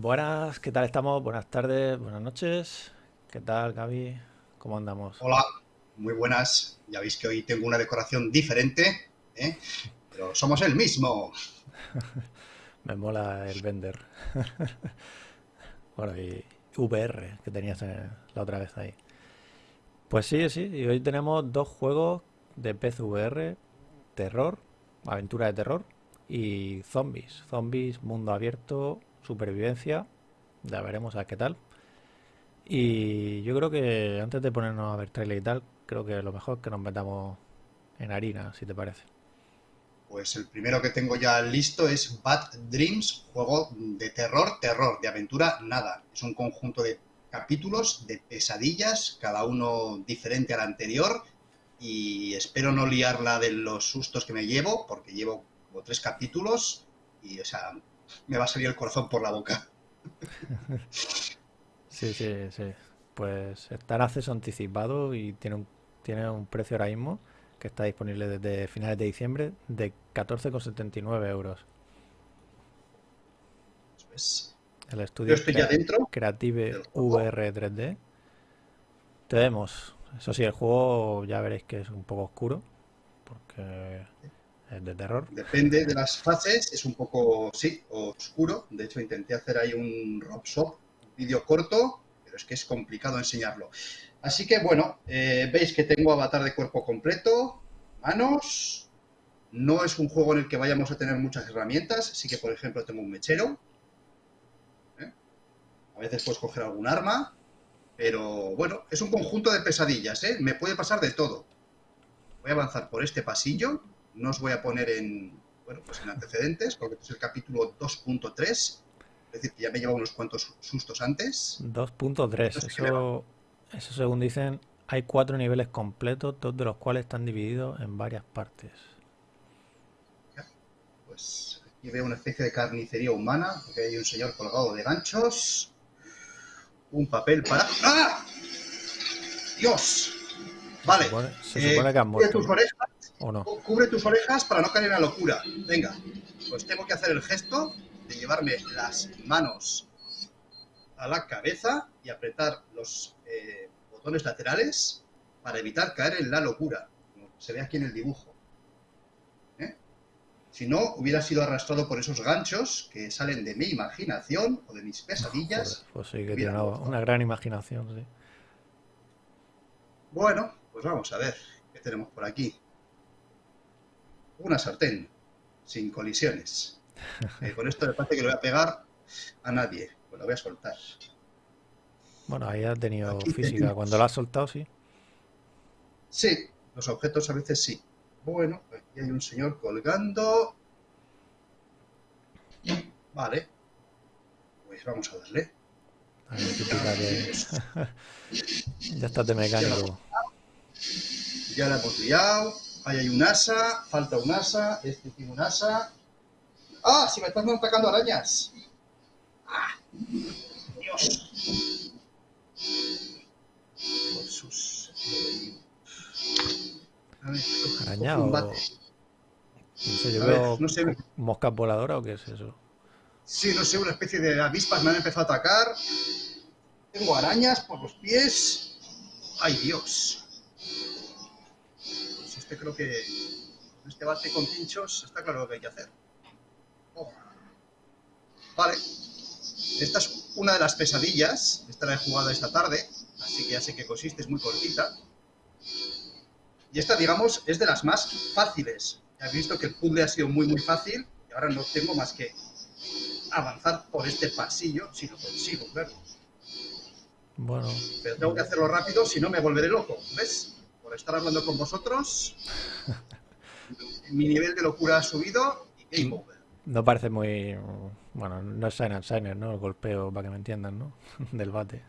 Buenas, ¿qué tal estamos? Buenas tardes, buenas noches. ¿Qué tal, Gaby? ¿Cómo andamos? Hola, muy buenas. Ya veis que hoy tengo una decoración diferente, ¿eh? pero somos el mismo. Me mola el vender. bueno, y VR que tenías la otra vez ahí. Pues sí, sí, y hoy tenemos dos juegos de PSVR, terror, aventura de terror y zombies. Zombies, mundo abierto, supervivencia. Ya veremos a qué tal. Y yo creo que antes de ponernos a ver trailer y tal, creo que lo mejor es que nos metamos en harina, si te parece. Pues el primero que tengo ya listo es Bad Dreams, juego de terror, terror, de aventura, nada. Es un conjunto de capítulos de pesadillas, cada uno diferente al anterior. Y espero no liarla de los sustos que me llevo, porque llevo como tres capítulos y, o sea, me va a salir el corazón por la boca. Sí, sí, sí. Pues está en acceso anticipado y tiene un, tiene un precio ahora mismo que está disponible desde finales de diciembre de 14,79 euros. El estudio estoy ya dentro Creative VR 3D. Tenemos, eso sí, el juego ya veréis que es un poco oscuro porque de terror. Depende de las fases, es un poco, sí, oscuro. De hecho, intenté hacer ahí un rob shop, vídeo corto, pero es que es complicado enseñarlo. Así que, bueno, eh, veis que tengo avatar de cuerpo completo, manos. No es un juego en el que vayamos a tener muchas herramientas. Sí que, por ejemplo, tengo un mechero. ¿eh? A veces puedes coger algún arma. Pero, bueno, es un conjunto de pesadillas, ¿eh? Me puede pasar de todo. Voy a avanzar por este pasillo no os voy a poner en, bueno, pues en antecedentes, porque este es el capítulo 2.3. Es decir, que ya me lleva unos cuantos sustos antes. 2.3, eso, eso según dicen, hay cuatro niveles completos, dos de los cuales están divididos en varias partes. Pues aquí veo una especie de carnicería humana, porque hay un señor colgado de ganchos. Un papel para... ¡Ah! ¡Dios! Vale. Se supone, se supone que han muerto. Cubre tus orejas para no caer en la locura. Venga, pues tengo que hacer el gesto de llevarme las manos a la cabeza y apretar los eh, botones laterales para evitar caer en la locura, como se ve aquí en el dibujo. ¿Eh? Si no, hubiera sido arrastrado por esos ganchos que salen de mi imaginación o de mis pesadillas. pues sí, que tiene una, una gran imaginación, sí. Bueno, pues vamos a ver qué tenemos por aquí una sartén, sin colisiones. Eh, con esto me parece que le voy a pegar a nadie, pues la voy a soltar. Bueno, ahí ha tenido física. Cuando la has soltado, sí. Sí, los objetos a veces sí. Bueno, aquí hay un señor colgando. Vale. Pues vamos a darle. ya estás de mecánico. Ya la hemos liado. Ahí hay un asa, falta un asa, este tiene un asa. ¡Ah! Si me están atacando arañas. ¡Ah! ¡Dios! Jesús. A ver, ¿Araña o...? No sé, yo veo no sé. moscas voladoras o qué es eso. Sí, no sé, una especie de avispas me han empezado a atacar. Tengo arañas por los pies. ¡Ay, Dios! Este creo que este bate con pinchos está claro lo que hay que hacer. Oh. Vale. Esta es una de las pesadillas. Esta la he jugado esta tarde, así que ya sé que consiste, es muy cortita. Y esta, digamos, es de las más fáciles. Ya he visto que el puzzle ha sido muy, muy fácil y ahora no tengo más que avanzar por este pasillo, si lo consigo, claro. Bueno. Pero tengo que hacerlo rápido, si no me volveré loco, ¿ves? Por estar hablando con vosotros. Mi nivel de locura ha subido y game over. No parece muy... Bueno, no es Sign and Signer, ¿no? El golpeo, para que me entiendan, ¿no? Del bate.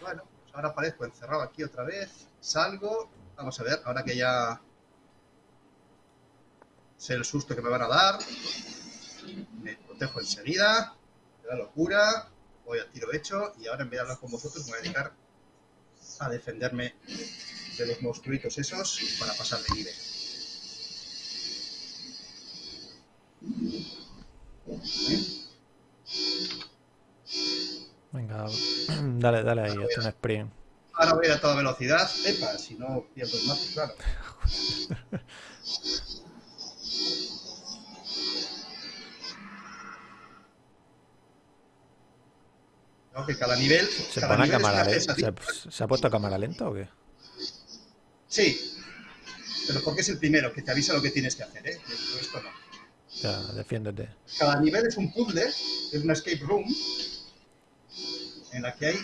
bueno, pues ahora aparezco encerrado aquí otra vez. Salgo. Vamos a ver, ahora que ya sé el susto que me van a dar. Me protejo enseguida. Me da locura. Voy a tiro hecho. Y ahora en vez de hablar con vosotros, me voy a dedicar a defenderme de los monstruitos esos para pasar de nivel. Dale, dale ahí, haz un sprint. Ahora voy a toda velocidad. Epa, si no pierdo el mate, claro. No, que cada nivel. ¿Se cada pone a nivel cámara pesadilla. ¿Se, se ha puesto a cámara lenta o qué? Sí. Pero porque es el primero que te avisa lo que tienes que hacer, ¿eh? Esto no. Ya, defiéndete. Cada nivel es un puzzle, es una escape room, en la que hay,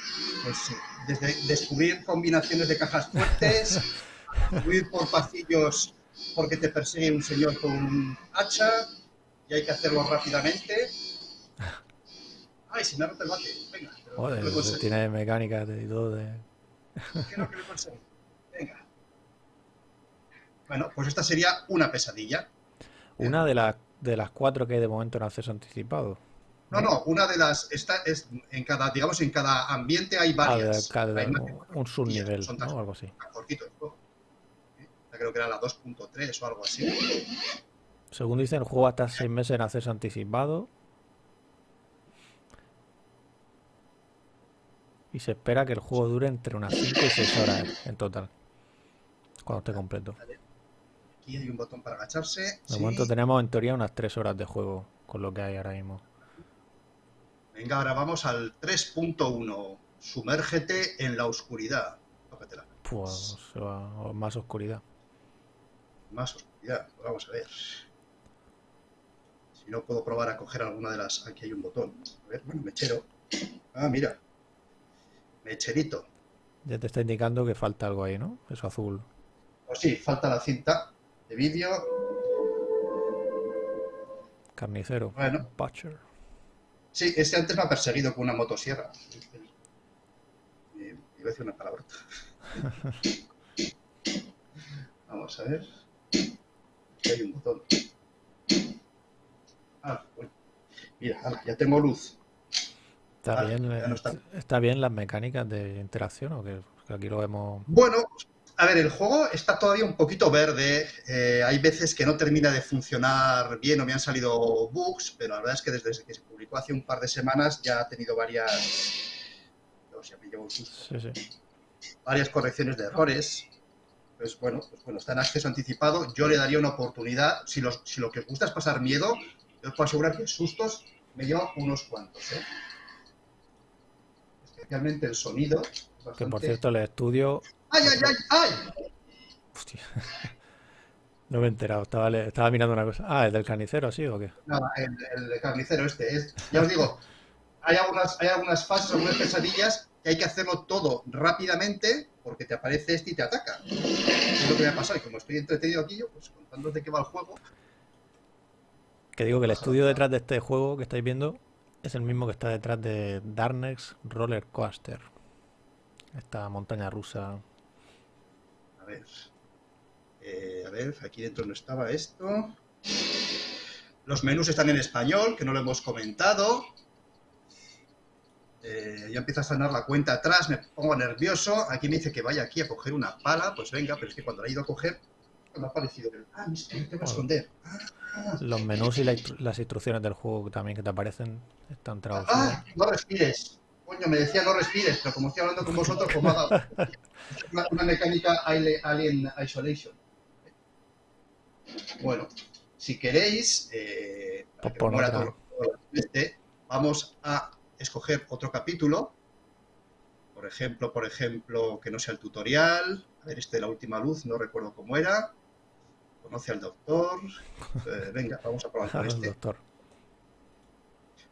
pues, sí, desde descubrir combinaciones de cajas fuertes, huir por pasillos porque te persigue un señor con un hacha y hay que hacerlo rápidamente. Ay, se me ha roto el bate. Venga, Joder, conseguido. tiene mecánicas de- y todo de... ¿Qué no que lo? Venga. Bueno, pues esta sería una pesadilla. Una de las de las cuatro que hay de momento en acceso anticipado. No, no, una de las, esta es en cada, digamos, en cada ambiente hay varias. cada- Hay más- un subnivel, son ¿no? tan- O algo así. tan cortito el juego. ¿eh? Creo que era la 2.3 o algo así. Según dicen, el juego hasta seis meses en acceso anticipado. Y se espera que el juego dure entre unas 5 y 6 horas en total. Cuando esté completo. Aquí hay un botón para agacharse. De sí. momento tenemos en teoría unas 3 horas de juego con lo que hay ahora mismo. Venga, ahora vamos al 3.1. Sumérgete en la oscuridad. Tócatela. Pues a más oscuridad. Más oscuridad. Pues vamos a ver. Si no puedo probar a coger alguna de las. Aquí hay un botón. A ver, bueno, mechero. Ah, mira. Mecherito. Ya te está indicando que falta algo ahí, ¿no? Eso azul. Pues sí, falta la cinta de vídeo. Carnicero. Bueno. Butcher. Sí, este antes me ha perseguido con una motosierra. Iba a decir una palabra. Vamos a ver. Aquí hay un botón. Ah, bueno. Mira, ala, ya tengo luz. ¿Está bien, no eh, está. está bien las mecánicas de interacción o que aquí lo vemos Bueno, a ver, el juego está todavía un poquito verde. eh, hay veces que no termina de funcionar bien o me han salido bugs, pero la verdad es que desde que se publicó hace un par de semanas ya ha tenido varias. Dios, ya me llevo un susto. Sí, sí. varias correcciones de errores. Pues bueno, pues bueno, está en acceso anticipado. Yo le daría una oportunidad. Si, los, si lo que os gusta es pasar miedo, yo os puedo asegurar que sustos me llevo unos cuantos. ¿eh? Especialmente el sonido. Que por cierto, el estudio. ¡Ay, ay, ay! ¡Ay! Hostia. No me he enterado, estaba, mirando una cosa. Ah, ¿el del carnicero, sí o qué? Nada, el, el carnicero este. Es, ya os digo, hay algunas, hay algunas fases, algunas pesadillas que hay que hacerlo todo rápidamente porque te aparece este y te ataca. Es lo que me ha pasado. Y como estoy entretenido aquí, yo, pues contándoos de qué va el juego, Que digo que el estudio detrás de este juego que estáis viendo es el mismo que está detrás de Darkness Roller Coaster. Esta montaña rusa. A ver. Eh, a ver, aquí dentro no estaba esto. Los menús están en español, que no lo hemos comentado. Eh, ya empieza a sonar la cuenta atrás, me pongo nervioso. Aquí me dice que vaya aquí a coger una pala. Pues venga, pero es que cuando la he ido a coger, me ha parecido. Ah, me tengo que esconder. Ah, Los menús y la las instrucciones del juego también que te aparecen están traducidas. ah, no respires. Coño, me decía no respires, pero como estoy hablando con vosotros, pues me ha dado una, una mecánica Alien Isolation. Bueno, si queréis, eh, Pues que todo- este, vamos a escoger otro capítulo. Por ejemplo, por ejemplo, que no sea el tutorial. A ver, este de la última luz, no recuerdo cómo era. Conoce al doctor. Eh, venga, vamos a probar con este. doctor.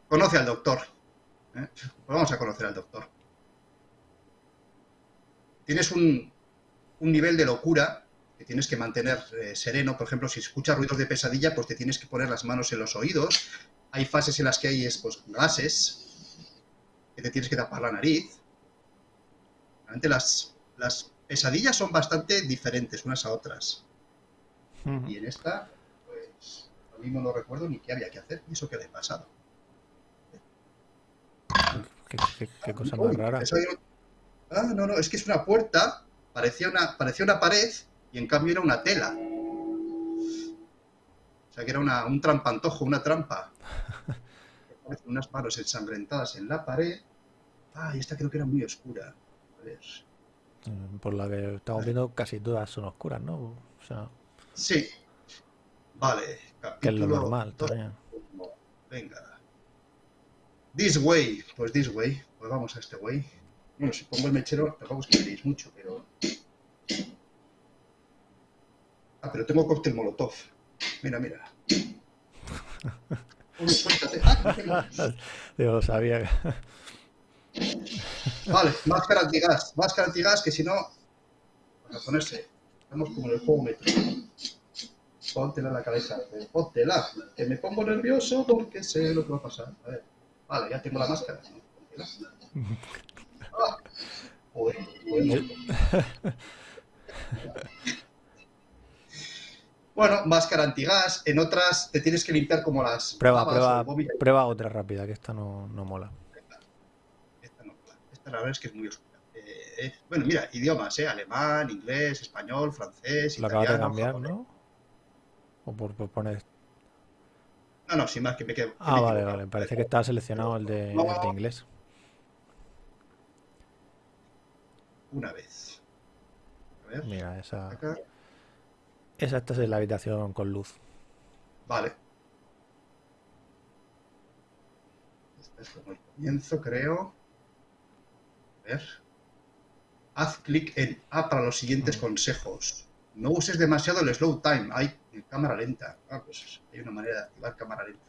Conoce al doctor. ¿Eh? Pues vamos a conocer al doctor. Tienes un, un nivel de locura que tienes que mantener eh, sereno. Por ejemplo, si escuchas ruidos de pesadilla, pues te tienes que poner las manos en los oídos. Hay fases en las que hay pues, gases que te tienes que tapar la nariz. Realmente las, las pesadillas son bastante diferentes unas a otras. Y en esta, pues, a mí no lo recuerdo ni qué había que hacer, ni eso que le he pasado. Qué, qué- qué cosa Uy, más rara. eso Ah, no, no, es que es una puerta, parecía una, parecía una pared y en cambio era una tela. O sea que era una- un trampantojo, una trampa. Unas manos ensangrentadas en la pared. Ah, y esta creo que era muy oscura. A ver. Mm, Por la que estamos viendo, casi todas son oscuras, ¿no? O sea, Sí. Vale. que es lo normal. Venga. This way. Pues this way. Pues vamos a este way. Bueno, si pongo el mechero, tampoco es que veréis mucho, pero. Ah, pero tengo cóctel molotov. Mira, mira. Uy, suéltate. Ah. Yo sabía. Vale, máscara antigas. Máscara antigas, que si no. Para ponerse. Estamos como en el juego metro. Póntela en la cabeza. Póntela. Que me pongo nervioso porque sé lo que va a pasar. A ver. Vale, ya tengo la máscara. Ah. Joder, joder. Bueno, máscara antigas. En otras te tienes que limpiar como las. Prueba, prueba, prueba otra rápida, que esta no, no mola. Esta no, esta la verdad es que es muy oscura. Eh, eh, bueno, mira, idiomas, ¿eh? Alemán, inglés, español, francés, Lo acabas de italiano, cambiar, japonés. ¿no? O por, por poner... No, no, sin más que me quedo. que Ah, me vale, vale. Parece que está seleccionado el de, el de inglés. Una vez. A ver, Mira, esa, acá. esa esta es la habitación con luz. Vale. Este es como el comienzo, creo. A ver. Haz clic en A para los siguientes Mm. consejos. No uses demasiado el slow time. Hay cámara lenta. Ah, pues hay una manera de activar cámara lenta.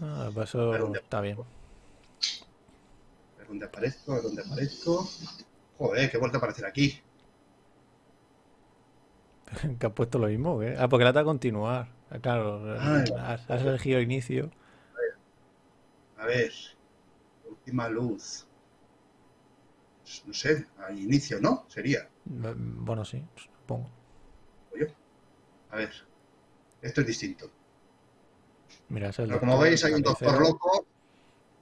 Ah, pues eso está bien. A ver dónde aparezco, a ver dónde aparezco. Joder, que he vuelto a aparecer aquí. Que has puesto lo mismo, ¿eh? Ah, porque la da a continuar. Ah, Claro, Ah, has, has elegido inicio. A ver. Última luz. Pues, No sé, al inicio, ¿no? Sería. Mm, Bueno, sí, supongo. Oye. A ver. Esto es distinto. Mira, es Pero como veis, hay un doctor loco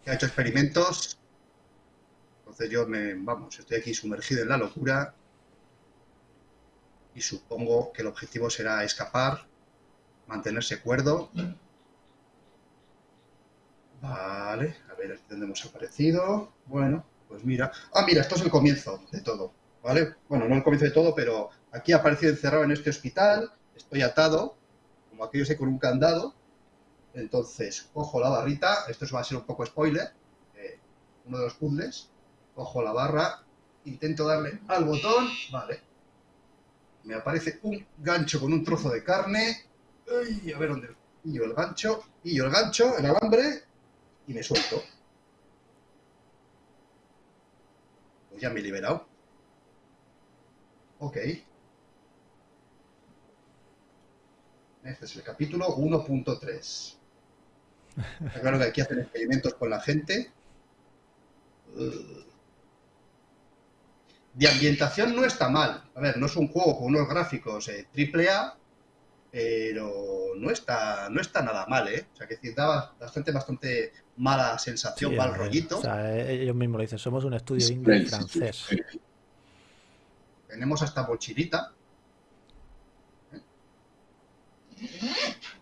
que ha hecho experimentos. Entonces yo me, vamos, estoy aquí sumergido en la locura. Y supongo que el objetivo será escapar, mantenerse cuerdo. Vale, a ver aquí dónde hemos aparecido. Bueno, pues mira. Ah, mira, esto es el comienzo de todo. ¿Vale? Bueno, no el comienzo de todo, pero aquí aparecido encerrado en este hospital. Estoy atado, como aquello sé, con un candado. Entonces, cojo la barrita, esto va a ser un poco spoiler, eh, uno de los puzzles, cojo la barra, intento darle al botón, vale. Me aparece un gancho con un trozo de carne, a ver dónde pillo el gancho, pillo el gancho, el alambre, y me suelto. Pues ya me he liberado. Ok. Este es el capítulo 1.3. Está claro que aquí hacen experimentos con la gente. Uh. De ambientación no está mal. A ver, no es un juego con unos gráficos eh, triple A, pero no está, no está nada mal, ¿eh? O sea, que decir, da bastante, bastante mala sensación, Sí, mal eh, rollito. O sea, eh, ellos mismos lo dicen, somos un estudio indie francés. Tenemos hasta mochilita.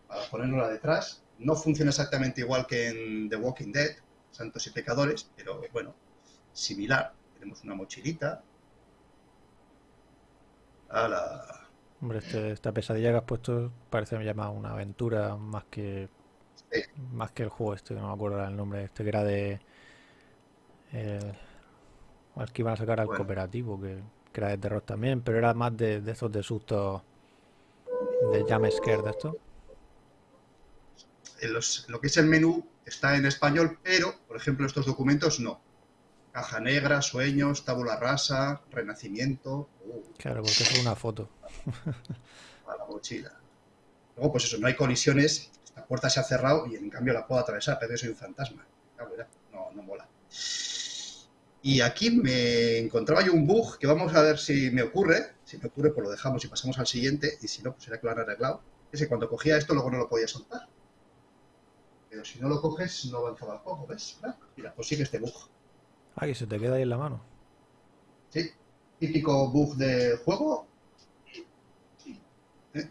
Para ponerla detrás. No funciona exactamente igual que en The Walking Dead, Santos y Pecadores, pero bueno, similar. Tenemos una mochilita. Ala. Hombre, este- esta pesadilla que has puesto parece ya más una aventura más que Sí. más que el juego este, que no me acuerdo el nombre, este que era de el, el que iban a sacar al Bueno. cooperativo, que, que era de terror también, pero era más de, de esos de sustos de jump scare de esto. En los- lo que es el menú está en español, pero, por ejemplo, estos documentos no. Caja negra, sueños, tabula rasa, renacimiento. Uh, Claro, porque es una foto. a la mochila. Luego, pues eso, no hay colisiones, la puerta se ha cerrado y en cambio la puedo atravesar, pero yo soy un fantasma. Claro, No, no mola. Y aquí me encontraba yo un bug que vamos a ver si me ocurre. Si me ocurre, pues lo dejamos y pasamos al siguiente. Y si no, pues será que lo han arreglado. Es que cuando cogía esto, luego no lo podía soltar. Pero si no lo coges, no avanzaba el juego, ¿ves? Mira, pues sigue este bug. Ah, que se te queda ahí en la mano. Sí, típico bug del juego. ¿Eh?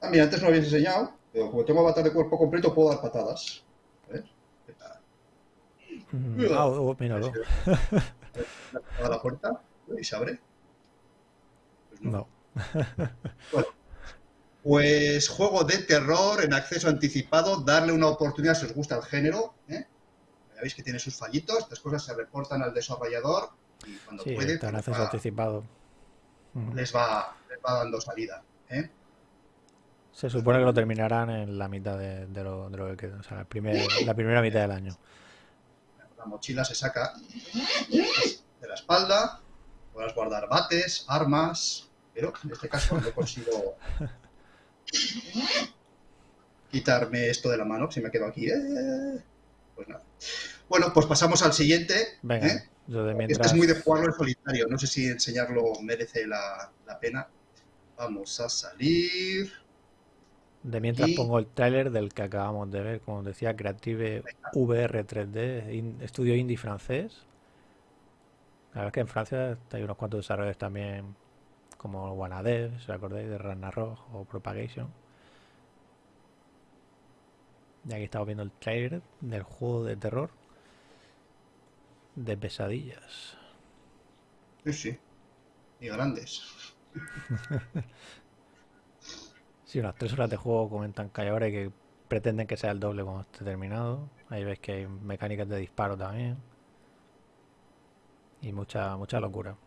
Ah, mira, antes no lo habías enseñado, pero como tengo avatar de cuerpo completo, puedo dar patadas. A ver, ¿qué tal? Mm, ah, oh, míralo. a la puerta y se abre. Pues no. Bueno, pues juego de terror en acceso anticipado, darle una oportunidad si os gusta el género. ¿eh? Ya veis que tiene sus fallitos, estas cosas se reportan al desarrollador y cuando Sí, puede está en pues, acceso va- anticipado. Les, va, les va dando salida. ¿eh? Se supone que lo terminarán en la mitad de, de lo, de lo que queda, o sea, el primer- la primera mitad del año. La mochila se saca de la espalda, podrás guardar bates, armas, pero en este caso no consigo quitarme esto de la mano, si me quedo aquí. ¿eh? Pues nada. Bueno, pues pasamos al siguiente. Venga, ¿eh? yo de Este es muy de jugarlo en solitario, no sé si enseñarlo merece la, la pena. Vamos a salir. De mientras Y- pongo el tráiler del que acabamos de ver, como decía, Creative VR 3D, in- estudio indie francés. La verdad es que en Francia hay unos cuantos desarrolladores también, como Wanadev, si os acordáis, de Ragnarok o Propagation. Y aquí estamos viendo el tráiler del juego de terror de pesadillas. Sí, sí. Y grandes. Sí, unas tres horas de juego comentan que hay ahora que pretenden que sea el doble cuando esté terminado. Ahí veis que hay mecánicas de disparo también. Y mucha, mucha locura.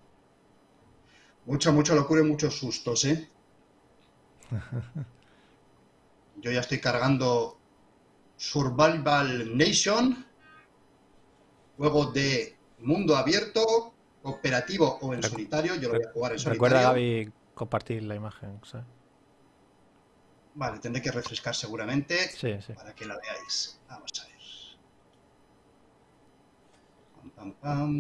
Mucha, mucha locura y muchos sustos, ¿eh? Yo ya estoy cargando Survival Nation, juego de mundo abierto, cooperativo o en solitario. Yo lo voy a jugar en solitario. Recuerda, Gaby, compartir la imagen. ¿sabes? Vale, tendré que refrescar seguramente Sí, sí. para que la veáis. Vamos a ver. Pam, pam, pam.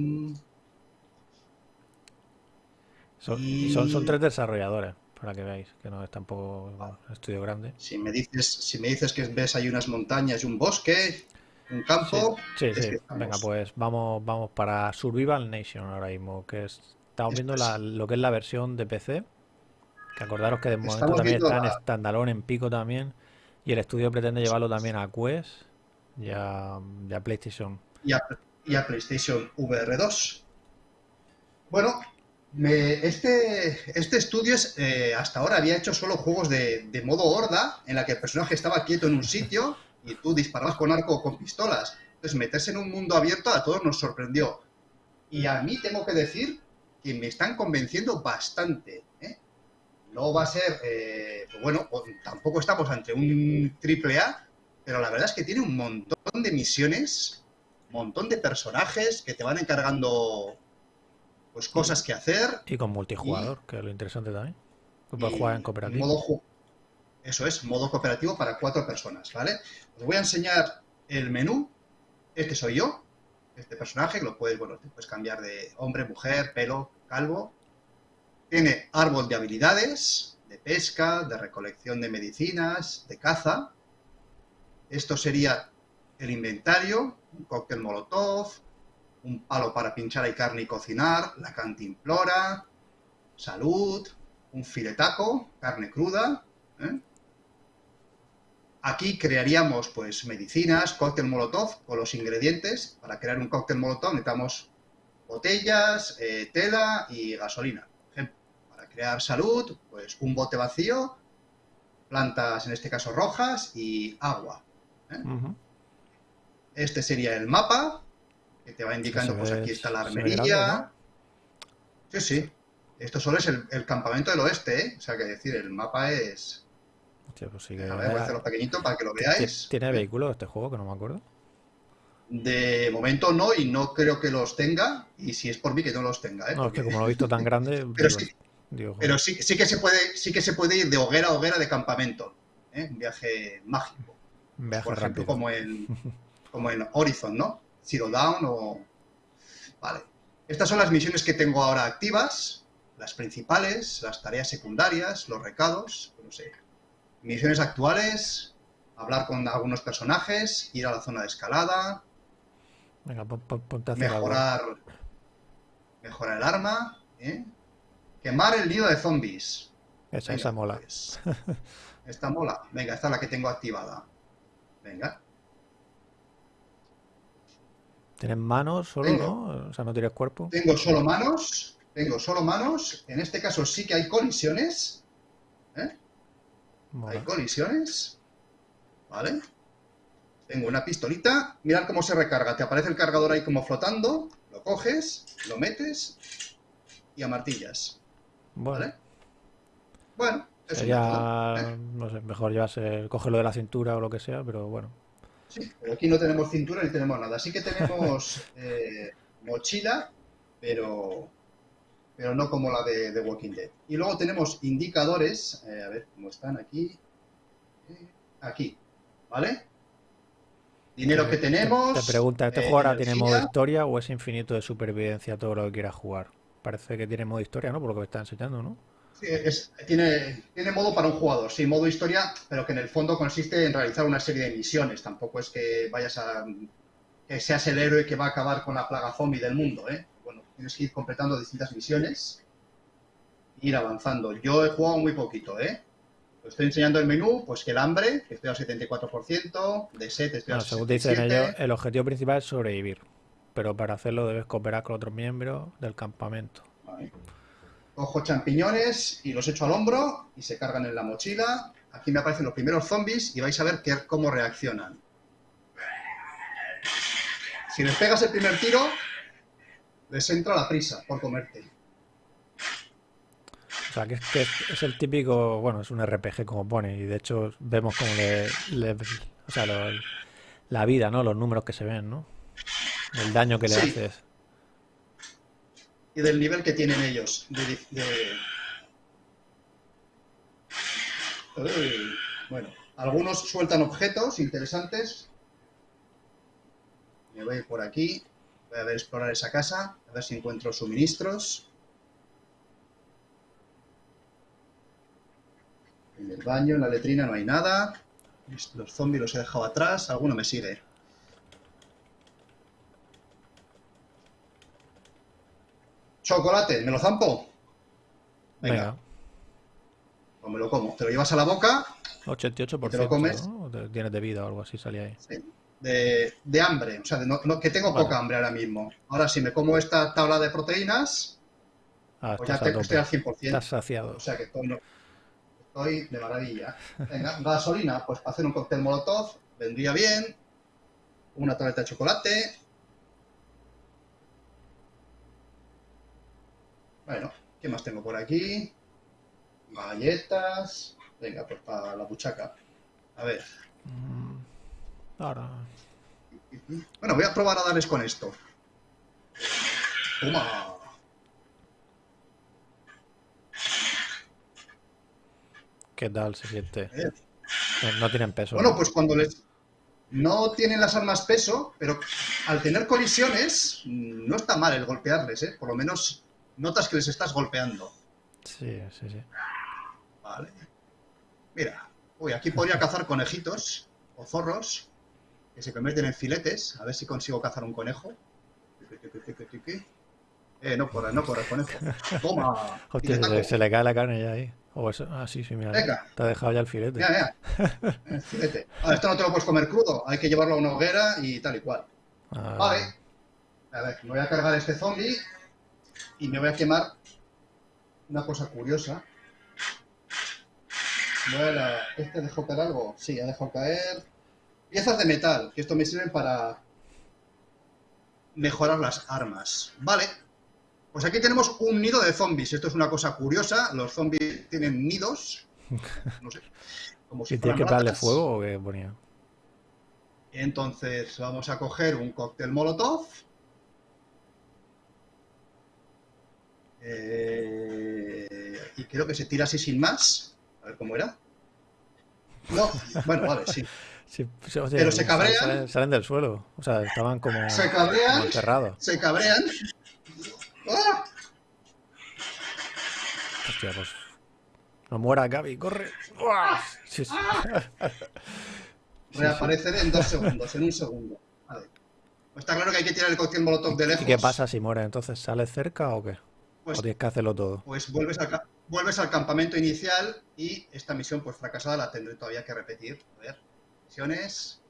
Son, y son, tres desarrolladores, para que veáis, que no es tampoco un estudio grande. Si me dices, si me dices que ves ahí unas montañas y un bosque, un campo, Sí, sí. Venga, pues vamos, vamos para Survival Nation ahora mismo, que es- estamos viendo la- lo que es la versión de PC. Que acordaros que de momento también viendo está en la- standalone en pico también. Y el estudio pretende llevarlo también a Quest y a, y a PlayStation. y, a, y a PlayStation VR 2. Bueno, me- este, este estudio es, eh, hasta ahora había hecho solo juegos de, de modo horda, en la que el personaje estaba quieto en un sitio y tú disparabas con arco o con pistolas. Entonces, meterse en un mundo abierto a todos nos sorprendió. Y a mí tengo que decir que me están convenciendo bastante. ¿eh? No va a ser, eh, pues bueno, tampoco estamos ante un triple A, pero la verdad es que tiene un montón de misiones, un montón de personajes que te van encargando pues cosas que hacer. Y con multijugador, que es lo interesante también. Puedes jugar en cooperativo. modo Eso es, modo cooperativo para cuatro personas, ¿vale? Os voy a enseñar el menú. Este soy yo, este personaje, que lo puedes, bueno, te puedes cambiar de hombre, mujer, pelo, calvo. Tiene árbol de habilidades, de pesca, de recolección de medicinas, de caza. Esto sería el inventario, un cóctel molotov, un palo para pinchar y carne y cocinar, la cantimplora, salud, un filetaco, carne cruda. ¿eh? Aquí crearíamos pues medicinas, cóctel molotov con los ingredientes. Para crear un cóctel molotov necesitamos botellas, eh, tela y gasolina. Crear salud, pues un bote vacío, plantas en este caso rojas y agua. Ujú. Este sería el mapa, que te va indicando, pues ve- aquí está la armería. grande, Sí, sí. Esto solo es el, el campamento del oeste, ¿eh? O sea, que decir, el mapa es... Hostia, pues sí que- A ver, voy a hacerlo pequeñito para que lo veáis. ¿Tiene vehículos este juego? Que no me acuerdo. De momento no, y no creo que los tenga, y si es por mí que no los tenga, ¿eh? No, es que como lo he visto tan grande, Pero sí, pero sí, sí que se puede, sí que se puede ir de hoguera a hoguera de campamento. ¿eh? Un viaje mágico. un viaje por ejemplo, rápido. como en, como en Horizon, ¿no? Zero Down o... Vale. Estas son las misiones que tengo ahora activas, las principales, las tareas secundarias, los recados, no sé. Misiones actuales, hablar con algunos personajes, ir a la zona de escalada, Venga, pon- pon- ponte a hacer algo. mejorar, mejorar el arma, ¿eh? Quemar el nido de zombies. Esa, Venga, esa mola. pues, esta mola. Venga, esta es la que tengo activada. Venga. ¿Tienes manos solo, Tengo. no? O sea, no tienes cuerpo. Tengo solo manos, tengo solo manos. En este caso sí que hay colisiones. ¿eh? Mola. Hay colisiones. ¿Vale? Tengo una pistolita. Mirad cómo se recarga. Te aparece el cargador ahí como flotando. Lo coges, lo metes y amartillas. Bueno, ¿Vale? Bueno, es un sería, ¿eh? no sé, mejor llevarse, cogerlo de la cintura o lo que sea, pero bueno. Sí, pero aquí no tenemos cintura ni tenemos nada. Sí que tenemos eh, mochila, pero, pero no como la de, de Walking Dead. Y luego tenemos indicadores, eh, a ver cómo están aquí. Eh, Aquí, ¿vale? Dinero que tenemos. Te pregunta, ¿este juego ahora tiene modo historia o es infinito de supervivencia todo lo que quieras jugar? Parece que tiene modo historia, ¿no? Por lo que me está enseñando, ¿no? Sí, es- tiene, tiene modo para un jugador, sí, modo historia, pero que en el fondo consiste en realizar una serie de misiones. Tampoco es que vayas a. que seas el héroe que va a acabar con la plaga zombie del mundo, ¿eh? Bueno, tienes que ir completando distintas misiones e ir avanzando. Yo he jugado muy poquito, ¿eh? Estoy enseñando el menú, pues que el hambre, que estoy al 74%, de set estoy Bueno, al según dicen 67%. ellos, el objetivo principal es sobrevivir. Pero para hacerlo debes cooperar con otros miembros del campamento. Vale. Cojo champiñones y los echo al hombro y se cargan en la mochila. Aquí me aparecen los primeros zombies y vais a ver qué- cómo reaccionan. Si les pegas el primer tiro, les entra la prisa por comerte. O sea, que es, que es, es el típico, bueno, es un RPG como pone, y de hecho vemos como le, le- o sea, lo- la vida, ¿no? Los números que se ven, ¿no? El daño que le Sí. haces. Y del nivel que tienen ellos. de- Bueno, algunos sueltan objetos interesantes. Me voy por aquí. Voy a ver explorar esa casa, a ver si encuentro suministros. En el baño, en la letrina no hay nada. Los zombies los he dejado atrás. Alguno me sigue. Chocolate, ¿me lo zampo? Venga, Venga, pues me lo como. Te lo llevas a la boca 88%, ¿Te lo comes? O Tienes de vida o algo así, salía ahí. de, de hambre. O sea, de no- no- que tengo Vale. poca hambre ahora mismo. Ahora, si me como esta tabla de proteínas, Ah, pues ya te- estoy al 100%. Estás saciado. O sea que estoy, estoy de maravilla. Venga, gasolina, pues para hacer un cóctel molotov vendría bien. Una tableta de chocolate. Bueno, ¿qué más tengo por aquí? Galletas. Venga, pues para la buchaca. A ver. Mm, Ahora, Bueno, voy a probar a darles con esto. Toma. ¿qué tal se siente? Eh, No, no tienen peso. Bueno, ¿no? pues cuando les... No tienen las armas peso, pero al tener colisiones, mm, no está mal el golpearles, ¿eh? Por lo menos notas que les estás golpeando. Sí, sí, sí. Vale. Mira, uy, aquí podría cazar conejitos o zorros que se convierten en filetes. A ver si consigo cazar un conejo. Eh, no corre, no corre, conejo. Toma. Hostia, se, le- taco. se le cae la carne ya ahí. O eso, ah, sí, sí, mira. Venga. Te ha dejado ya el filete. Mira, mira. Eh, filete. Ah, esto no te lo puedes comer crudo. Hay que llevarlo a una hoguera y tal y cual. Ah, Vale. A ver, me voy a cargar este zombie y me voy a quemar una cosa curiosa. La- ¿Este dejó caer algo? Sí, ha dejado caer piezas de metal, que esto me sirven para mejorar las armas. Vale. Pues aquí tenemos un nido de zombies. Esto es una cosa curiosa. Los zombies tienen nidos. No sé. Como si ¿Y fueran que darle fuego o qué ponía? Entonces vamos a coger un cóctel molotov. Eh, y creo que se tira así sin más. A ver cómo era. No, bueno, vale, sí. Sí, hostia, Pero se cabrean. Salen, salen del suelo. O sea, estaban como, Se como cabrean, enterrados. se cabrean. ¡Ah! Hostia, pues. No muera Gaby, corre. ¡Uah! Sí, sí. Reaparecer en dos segundos, en un segundo. Vale. Pues está claro que hay que tirar el cóctel molotov de lejos. ¿Y qué pasa si muere? ¿Entonces sales cerca o qué? Pues, ¿O tienes que hacerlo todo? pues vuelves, al, ca- vuelves al campamento inicial y esta misión pues fracasada la tendré todavía que repetir. A ver, misiones,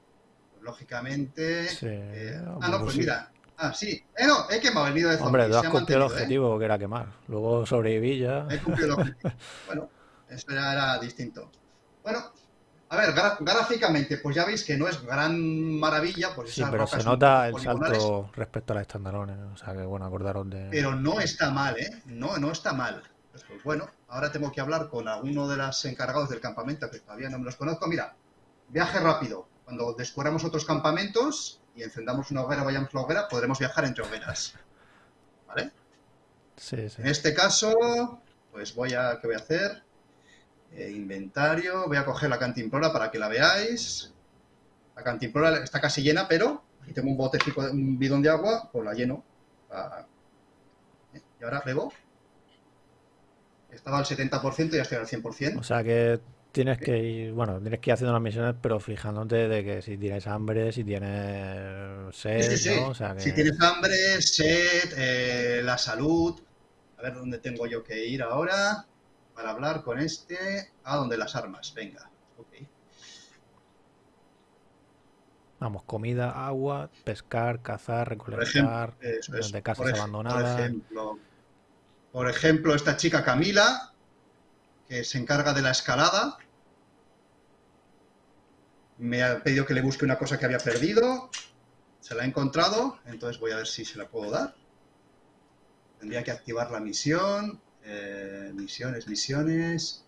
pues, lógicamente... Sí, eh, ah, no, pues pues sí. mira, Ah, sí. Eh, no, he quemado el nido de zombies. Hombre, tú has cumplido el ¿eh? objetivo que era quemar. Luego sobreviví ya. He cumplido el objetivo. Bueno, eso ya era distinto. Bueno, a ver, gráficamente, pues ya veis que no es gran maravilla, pues Sí, pero se nota el salto respecto a las estandalones. O sea que bueno, acordaros de. Pero no está mal, ¿eh? No, no está mal. Pues, pues, bueno, ahora tengo que hablar con alguno de los encargados del campamento, que todavía no me los conozco. Mira, viaje rápido. Cuando descubramos otros campamentos y encendamos una hoguera, vayamos a la hoguera, podremos viajar entre hogueras. ¿Vale? Sí, sí. En este caso, pues voy a, ¿qué voy a hacer? Eh, inventario, voy a coger la cantimplora para que la veáis. La cantimplora está casi llena, pero aquí tengo un botecito, un bidón de agua, pues la lleno. Ah, ¿eh? Y ahora bebo. Estaba al 70% y ya estoy al 100%. O sea que tienes que ir, bueno, tienes que ir haciendo las misiones, pero fijándote de que si tienes hambre, si tienes sed, Sí, sí, sí. ¿no? O sea que Si tienes hambre, sed, eh, la salud. A ver dónde tengo yo que ir ahora para hablar con este. Ah, donde las armas. Venga. Vamos, comida, agua, pescar, cazar, recolectar, ejemplo, eso de casas Por abandonadas. Por ejemplo, por ejemplo, esta chica Camila, que se encarga de la escalada, me ha pedido que le busque una cosa que había perdido. Se la he encontrado, entonces voy a ver si se la puedo dar. Tendría que activar la misión. Eh, misiones, misiones.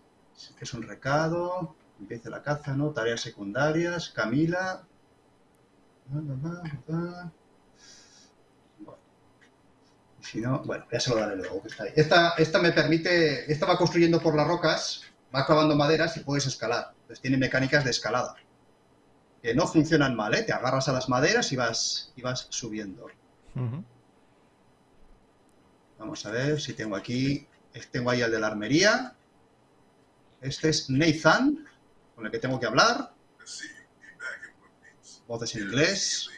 Que es un recado. Empiece la caza, ¿no? Tareas secundarias. Camila. Bueno. Si no, bueno, ya se lo daré luego. que está ahí. Esta, esta me permite, esta va construyendo por las rocas, va clavando maderas y puedes escalar. Entonces tiene mecánicas de escalada. Que no funcionan mal, ¿eh? Te agarras a las maderas y vas, y vas subiendo. Vamos a ver si tengo aquí, tengo ahí el de la armería. Este es Nathan, con el que tengo que hablar. Voces en inglés.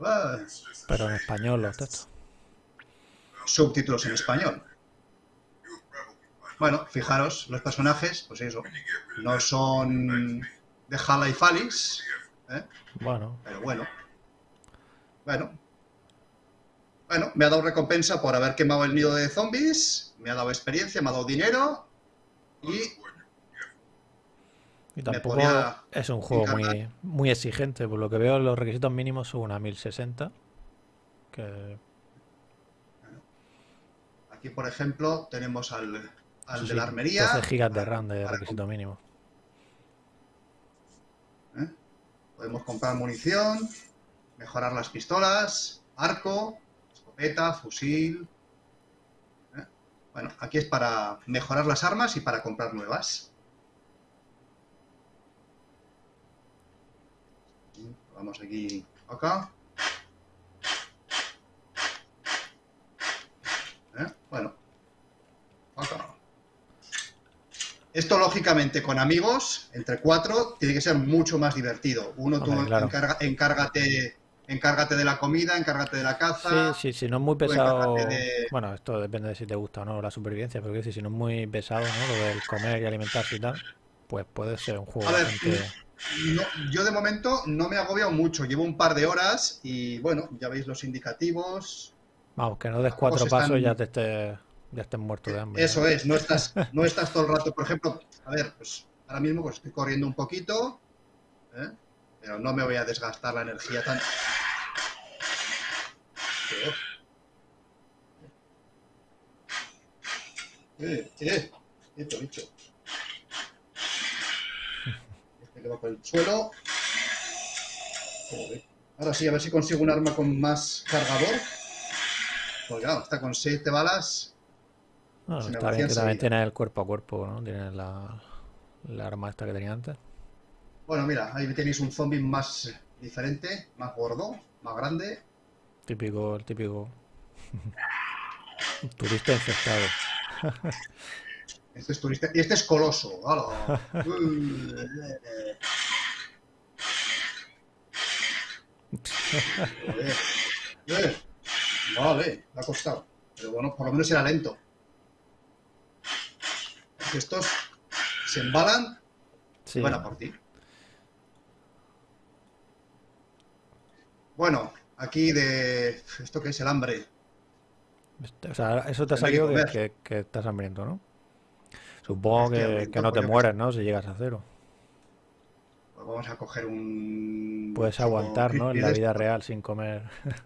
Ah, Pero en español los textos. subtítulos en español. Bueno, fijaros, los personajes, pues eso, no son de Hala y Falis, ¿eh? Bueno, pero bueno. Bueno. Bueno, me ha dado recompensa por haber quemado el nido de zombies, me ha dado experiencia, me ha dado dinero y y tampoco es un juego muy, muy exigente. Por lo que veo, los requisitos mínimos son una 1060. Que aquí, por ejemplo, tenemos al, al de la armería. 12 gigas de RAM de para requisito mínimo. ¿eh? Podemos comprar munición, mejorar las pistolas, arco, escopeta, fusil. Bueno, aquí es para mejorar las armas y para comprar nuevas. Vamos aquí, acá. ¿Eh? Bueno, acá. Esto, lógicamente, con amigos, entre cuatro, tiene que ser mucho más divertido. Uno, tú claro. encárgate, encárgate de la comida, encárgate de la caza. Sí, sí, si no es muy pesado. de- Bueno, esto depende de si te gusta o no la supervivencia, pero si no es muy pesado, ¿no? Lo del comer y alimentarse y tal, pues puede ser un juego A ver, bastante. No, yo de momento no me he agobiado mucho. Llevo un par de horas y, bueno, ya veis los indicativos. Vamos, que no des cuatro pasos y ya te estés, ya estés muerto de hambre. Eso es, no estás, no estás todo el rato. Por ejemplo, a ver, pues ahora mismo pues, estoy corriendo un poquito, ¿eh? pero no me voy a desgastar la energía tan. Eh, eh, quieto, bicho. Este que va por el suelo. Joder. Ahora sí, a ver si consigo un arma con más cargador. Pues claro, está con 7 balas. Bueno, se está bien que también tienes el cuerpo a cuerpo, ¿no? Tienes la, la arma esta que tenía antes. Bueno, mira, ahí tenéis un zombie más diferente, más gordo, más grande. Típico, el típico turista infectado. Este es turista. Y este es coloso. Vale, me ha costado. Pero bueno, por lo menos era lento. Porque estos se embalan. Sí, Buena por ti. Bueno, aquí de... ¿Esto qué es el hambre? O sea, eso te ha que salido que, que- que estás hambriento, ¿no? Supongo que, hambriento, que no te mueres, ¿no? Si llegas a cero. Pues vamos a coger un... Puedes aguantar, ¿no? En la vida esto. real sin comer.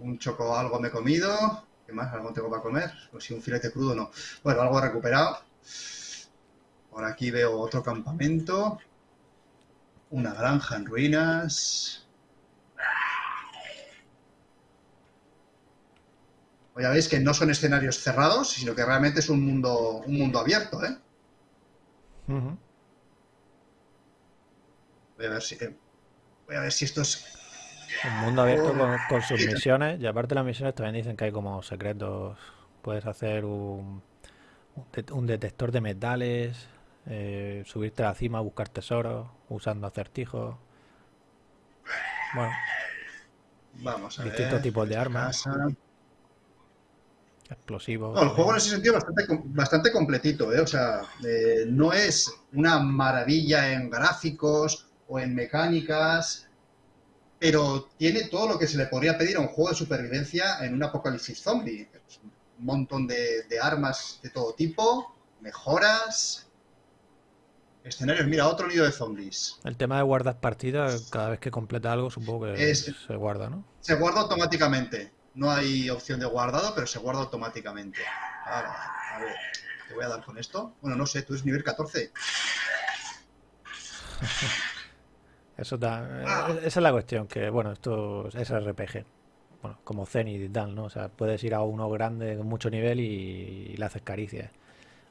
Un choco algo me he comido. ¿Qué más? ¿Algo tengo para comer? Pues si un filete crudo no. Bueno, algo he recuperado. Por aquí veo otro campamento. Una granja en ruinas. Ya veis que no son escenarios cerrados, sino que realmente es un mundo, un mundo abierto, ¿eh? Voy a ver si, eh, voy a ver si esto es Un mundo abierto Oh, con, con sus misiones. Y aparte de las misiones también dicen que hay como secretos. Puedes hacer un, un det- un detector de metales, eh, subirte a la cima, buscar tesoros, usando acertijos. Bueno, Vamos a Distintos ver. tipos de armas. Casa. Explosivos. No, el juego en ese sentido es bastante, bastante completito, ¿eh? O sea, eh, no es una maravilla en gráficos o en mecánicas, pero tiene todo lo que se le podría pedir a un juego de supervivencia en un apocalipsis zombie. Un montón de, de armas de todo tipo, mejoras, escenarios. Mira, otro lío de zombies. El tema de guardar partidas, cada vez que completa algo, supongo que Es- se guarda, ¿no? Se guarda automáticamente. No hay opción de guardado, pero se guarda automáticamente. Ahora, a ver, te voy a dar con esto. Bueno, no sé, tú eres nivel 14. Eso da- Ah. eh, esa es la cuestión, que bueno, esto es RPG. Bueno, como Zenith y tal, ¿no? O sea, puedes ir a uno grande con mucho nivel y, le haces caricias.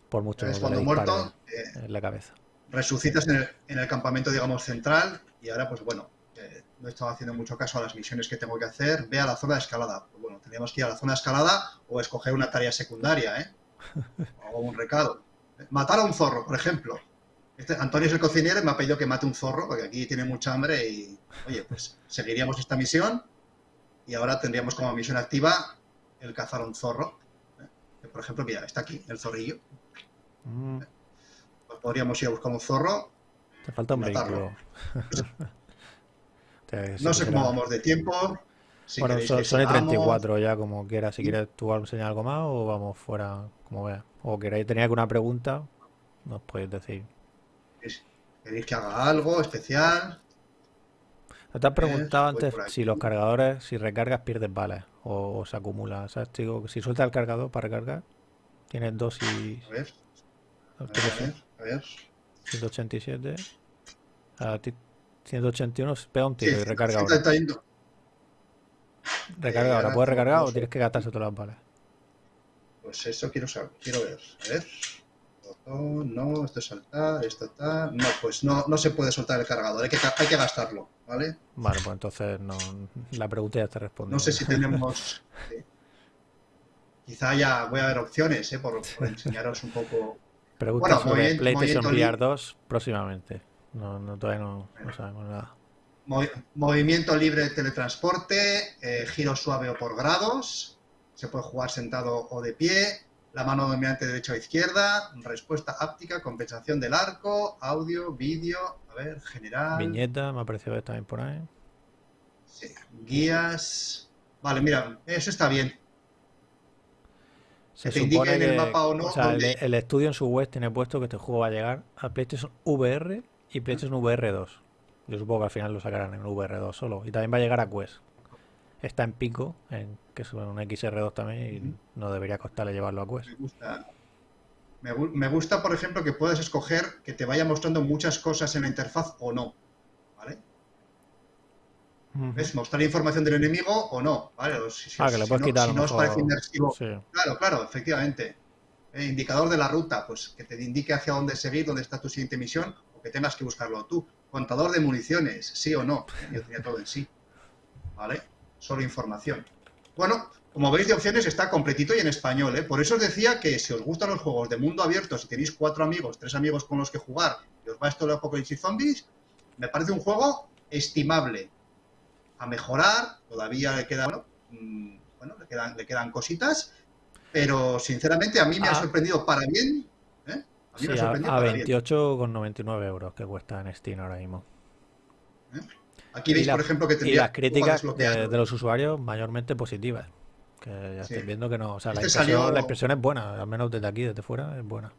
Por mucho que cuando muerto, eh, en la cabeza. resucitas en el, en el campamento, digamos, central. Y ahora, pues bueno, no he estado haciendo mucho caso a las misiones que tengo que hacer. Ve a la zona de escalada. Pues bueno, tendríamos que ir a la zona de escalada o escoger una tarea secundaria, ¿eh? O un recado. Matar a un zorro, por ejemplo. Este, Antonio es el cocinero y me ha pedido que mate un zorro porque aquí tiene mucha hambre y, oye, pues seguiríamos esta misión y ahora tendríamos como misión activa el cazar a un zorro. ¿eh? Que, Por ejemplo, mira, está aquí el zorrillo. Mm, Pues podríamos ir a buscar un zorro. te falta un vehículo. Te- si No sé cómo vamos de tiempo. Si Bueno, son, son y sigamos. 34 ya, como quieras. Si quieres tú enseñar algo más o vamos fuera, como veas. O queréis tener alguna pregunta, nos podéis decir. ¿Queréis que haga algo especial? Te has preguntado antes si los cargadores, si recargas, pierdes balas o, o se acumula. ¿Sabes? Digo, si sueltas el cargador para recargar, tienes. A ver, a ver, ¿qué a ver. A ver. 187. A ti 181 pega un tiro Sí, y recarga ahora. 131. Recarga Eh, ahora. ¿Puedes recargar o tienes que gastarse todas las balas? Pues eso quiero saber, quiero ver. A ver. Botón, no, esto es saltar, esto tal. No, pues no, no se puede soltar el cargador, hay que, hay que gastarlo, ¿vale? Vale, pues entonces no, la pregunta ya te responde. No sé si tenemos. sí. Quizá ya voy a ver opciones, ¿eh? Por, por enseñaros un poco. Preguntas Bueno, sobre PlayStation VR 2 próximamente. No, no, todavía no, no sabemos nada. Movi- movimiento libre de teletransporte, eh, giro suave o por grados. Se puede jugar sentado o de pie. La mano dominante derecha o izquierda. Respuesta áptica, compensación del arco, audio, vídeo. A ver, general. Viñeta, me ha parecido ver también por ahí. Sí, guías. Vale, mira, eso está bien. Se Que te indique supone en el que, mapa o no o sea, el, el estudio en su web tiene puesto que este juego va a llegar a PlayStation VR y PlayStation VR 2. Yo supongo que al final lo sacarán en VR 2 solo. Y también va a llegar a Quest. Está en pico, en, que es un XR2 también, y no debería costarle llevarlo a Quest. Me gusta. Me, gu- me gusta, por ejemplo, que puedas escoger que te vaya mostrando muchas cosas en la interfaz o no. ¿Vale? ¿Ves? Mostrar información del enemigo o no. ¿Vale? O si, si- Ah, que le puedes no, quitar si no os parece inmersivo. Sí. Claro, claro, efectivamente. Eh, indicador de la ruta, pues que te indique hacia dónde seguir, dónde está tu siguiente misión, o que tengas que buscarlo tú. Contador de municiones, sí o no. Yo tenía todo en sí. ¿Vale? Solo información. Bueno, como veis de opciones está completito y en español, ¿eh? Por eso os decía que si os gustan los juegos de mundo abierto, si tenéis cuatro amigos, tres amigos con los que jugar, y os va esto de Apocalipsis Zombies, me parece un juego estimable. A mejorar, todavía le queda, bueno, mm, bueno, le quedan, le quedan cositas, pero sinceramente a mí me ha Ah. sorprendido para bien. Sí, a, a para bien. 28,99 euros que cuesta en Steam ahora mismo. ¿Eh? Aquí Y veis, la- por ejemplo, que Y tendría las críticas de, los usuarios mayormente positivas. Que ya Sí. estáis viendo que no. O sea, la, Este impresión, salió- la impresión es buena, al menos desde aquí, desde fuera, es buena.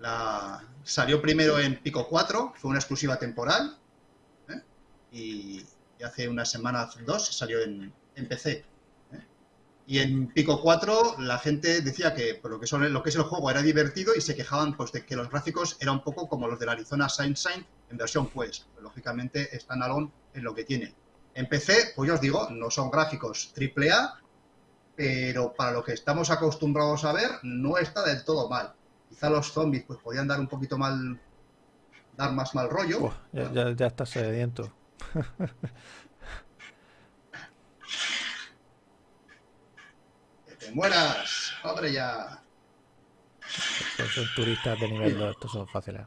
La... Salió primero en Pico 4, fue una exclusiva temporal. ¿eh? Y, y hace unas semanas, dos, salió en, en PC. Y en Pico 4 la gente decía que por lo que, son, lo que es el juego era divertido y se quejaban pues, de que los gráficos eran un poco como los del Arizona Sunshine en versión Quest. Lógicamente, standalone es lo que tiene. En PC, pues ya os digo, no son gráficos AAA, pero para lo que estamos acostumbrados a ver, no está del todo mal. Quizá los zombies pues podían dar un poquito mal, dar más mal rollo. Buah, ya, ya, ya está sediento. te mueras, hombre ya. Son turistas de nivel 2, estos son fáciles.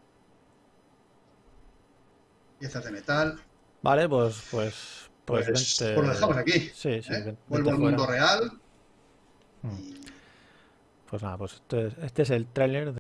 Piezas de metal. Vale, pues, pues, pues, Pues, vente- pues lo dejamos aquí. Sí, sí, ¿eh? Vuelvo al mundo real. Mm. y- Pues nada, pues este, este es el tráiler